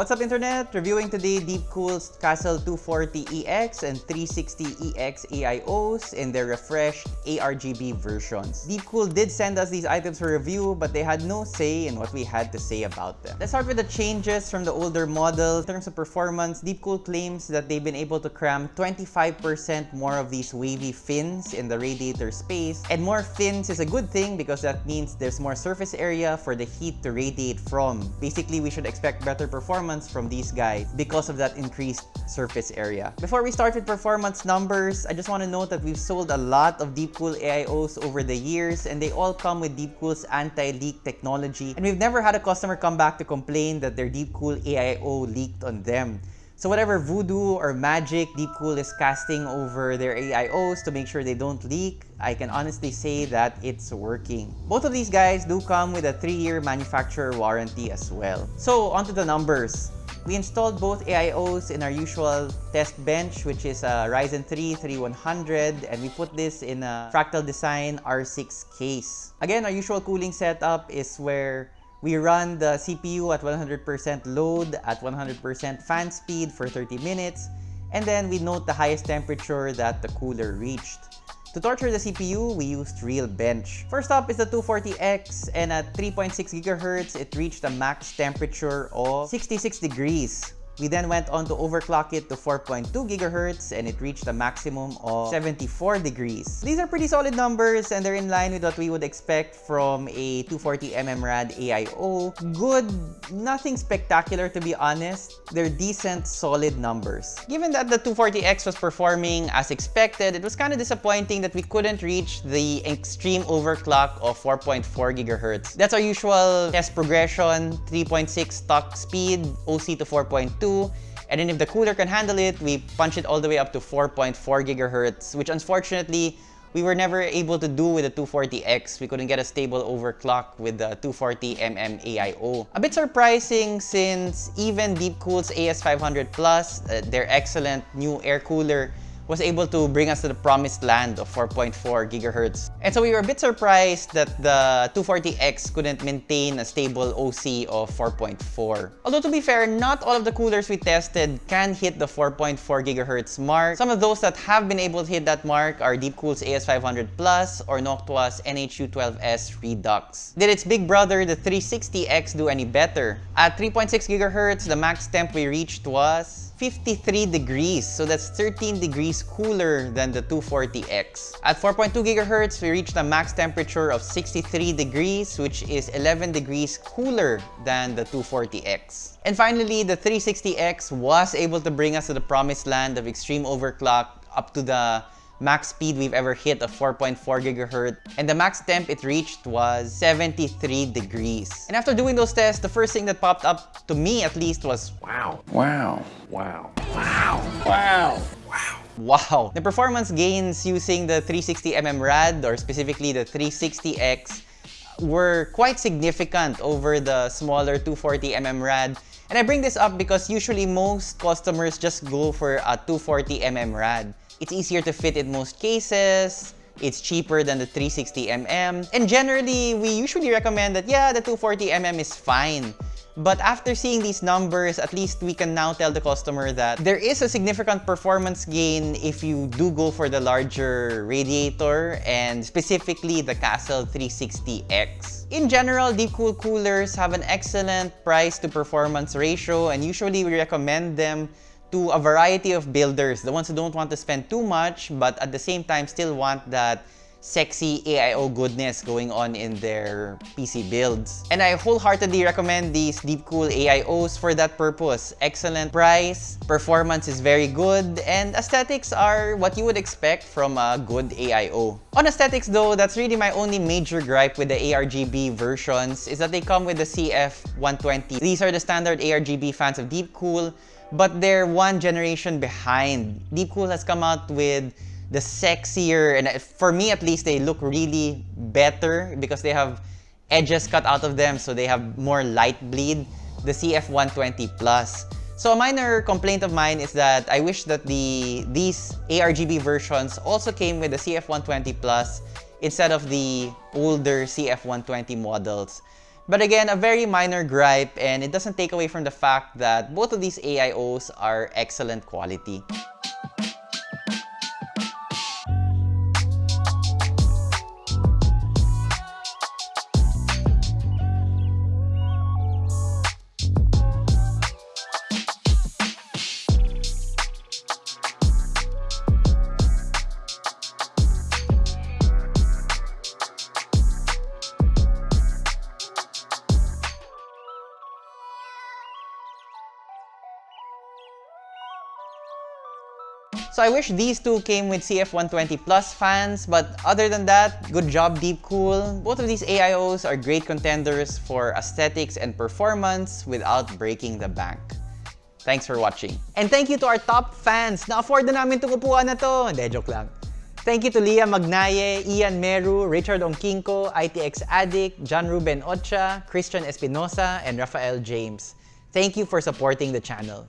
What's up internet? Reviewing today Deepcool's Castle 240EX and 360EX AIOs in their refreshed ARGB versions. Deepcool did send us these items for review but they had no say in what we had to say about them. Let's start with the changes from the older model. In terms of performance, Deepcool claims that they've been able to cram 25% more of these wavy fins in the radiator space. And more fins is a good thing because that means there's more surface area for the heat to radiate from. Basically, we should expect better performance from these guys because of that increased surface area. Before we start with performance numbers, I just want to note that we've sold a lot of Deepcool AIOs over the years and they all come with Deepcool's anti-leak technology and we've never had a customer come back to complain that their Deepcool AIO leaked on them. So whatever voodoo or magic Deepcool is casting over their AIOs to make sure they don't leak, I can honestly say that it's working. Both of these guys do come with a 3-year manufacturer warranty as well. So onto the numbers. We installed both AIOs in our usual test bench, which is a Ryzen 3 3100, and we put this in a Fractal Design R6 case. Again, our usual cooling setup is where we run the CPU at 100% load at 100% fan speed for 30 minutes, and then we note the highest temperature that the cooler reached. To torture the CPU, we used RealBench. First up is the 240X, and at 3.6 GHz, it reached a max temperature of 66 degrees. We then went on to overclock it to 4.2 GHz and it reached a maximum of 74 degrees. These are pretty solid numbers and they're in line with what we would expect from a 240mm RAD AIO. Good, nothing spectacular to be honest. They're decent, solid numbers. Given that the 240X was performing as expected, it was kind of disappointing that we couldn't reach the extreme overclock of 4.4 GHz. That's our usual test progression, 3.6 stock speed, OC to 4.2, and then if the cooler can handle it, we punch it all the way up to 4.4 gigahertz, which unfortunately, we were never able to do with the 240X. We couldn't get a stable overclock with the 240mm AIO. A bit surprising since even Deepcool's AS500 Plus, uh, their excellent new air cooler, was able to bring us to the promised land of 4.4 gigahertz. And so we were a bit surprised that the 240X couldn't maintain a stable OC of 4.4. Although to be fair, not all of the coolers we tested can hit the 4.4 gigahertz mark. Some of those that have been able to hit that mark are Deepcool's AS500 Plus or Noctua's NH-U12S Redux. Did its big brother, the 360X, do any better? At 3.6 gigahertz, the max temp we reached was 53 degrees. So that's 13 degrees cooler than the 240X. At 4.2 gigahertz, we reached a max temperature of 63 degrees, which is 11 degrees cooler than the 240X. And finally, the 360X was able to bring us to the promised land of extreme overclock up to the max speed we've ever hit of 4.4 gigahertz, and the max temp it reached was 73 degrees. And after doing those tests, the first thing that popped up to me at least was wow. Wow. Wow. Wow. Wow. Wow. Wow. The performance gains using the 360mm RAD or specifically the 360X were quite significant over the smaller 240mm RAD and I bring this up because usually most customers just go for a 240mm RAD. It's easier to fit in most cases, it's cheaper than the 360mm, and generally, we usually recommend that, yeah, the 240mm is fine. But after seeing these numbers, at least we can now tell the customer that there is a significant performance gain if you do go for the larger radiator and specifically the Castle 360X. In general, Deepcool coolers have an excellent price to performance ratio and usually we recommend them to a variety of builders, the ones who don't want to spend too much but at the same time still want that sexy AIO goodness going on in their PC builds. And I wholeheartedly recommend these Deepcool AIOs for that purpose. Excellent price, performance is very good, and aesthetics are what you would expect from a good AIO. On aesthetics though, that's really my only major gripe with the ARGB versions is that they come with the CF120. These are the standard ARGB fans of Deepcool, but they're one generation behind. Deepcool has come out with the sexier, and for me at least, they look really better because they have edges cut out of them, so they have more light bleed, the CF120 Plus. So a minor complaint of mine is that I wish that the these ARGB versions also came with the CF120 Plus instead of the older CF120 models But again, a very minor gripe and it doesn't take away from the fact that both of these AIOs are excellent quality. So I wish these two came with CF120 Plus fans, but other than that, good job Deepcool. Both of these AIOs are great contenders for aesthetics and performance without breaking the bank. Thanks for watching. And thank you to our top fans! Na-afford na namin itong upuan na to! Hindi, joke lang. Thank you to Leah Magnaye, Ian Meru, Richard Ongkinko, ITX Addict, John Ruben Ocha, Christian Espinosa, and Rafael James. Thank you for supporting the channel.